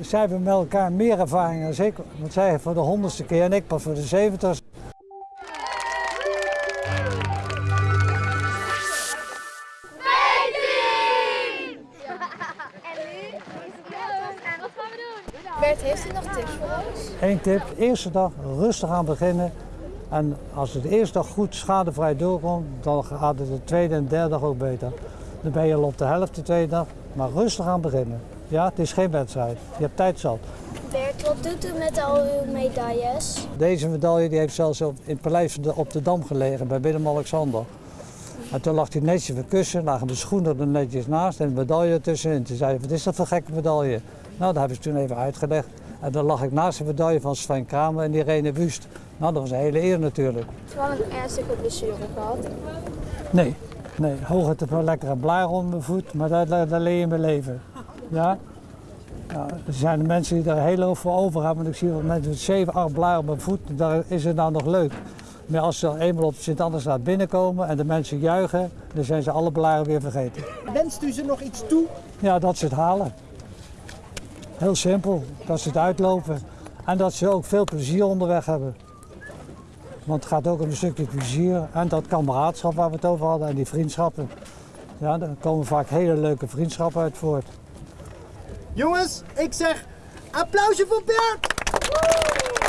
Zij hebben met elkaar meer ervaring dan ik, want zij voor de honderdste keer en ik pas voor de zeventigste. Bert, heeft u nog tips voor ons? Eén tip, eerste dag rustig aan beginnen. En als het de eerste dag goed schadevrij doorkomt, dan gaat het de tweede en derde dag ook beter. Dan ben je al op de helft de tweede dag, maar rustig aan beginnen. Ja, het is geen wedstrijd. Je hebt tijd zat. Bert, wat doet u met al uw medailles? Deze medaille die heeft zelfs op, in het paleis op de Dam gelegen bij Willem-Alexander. En toen lag hij netjes op het kussen, lagen de schoenen er netjes naast en de medaille ertussenin. Toen zei hij, wat is dat voor een gekke medaille? Nou, dat hebben ze toen even uitgelegd. En dan lag ik naast de medaille van Sven Kramer en Irene Wust. Nou, dat was een hele eer natuurlijk. Heeft u wel een ernstige blessure gehad? Nee, nee, hooguit een paar lekkere blaren onder mijn voet, maar daar, daar leer je mijn leven. Ja? ja? Er zijn de mensen die daar heel veel voor over hebben, want ik zie wel mensen met 7, 8 blaren op mijn voet, daar is het nou nog leuk. Maar als ze eenmaal op Sint-Andersraad binnenkomen en de mensen juichen, dan zijn ze alle blaren weer vergeten. Wenst u ze nog iets toe? Ja, dat ze het halen. Heel simpel, dat ze het uitlopen en dat ze ook veel plezier onderweg hebben. Want het gaat ook om een stukje plezier en dat kameraadschap waar we het over hadden en die vriendschappen. Ja, daar komen vaak hele leuke vriendschappen uit voort. Jongens, ik zeg applausje voor Bert!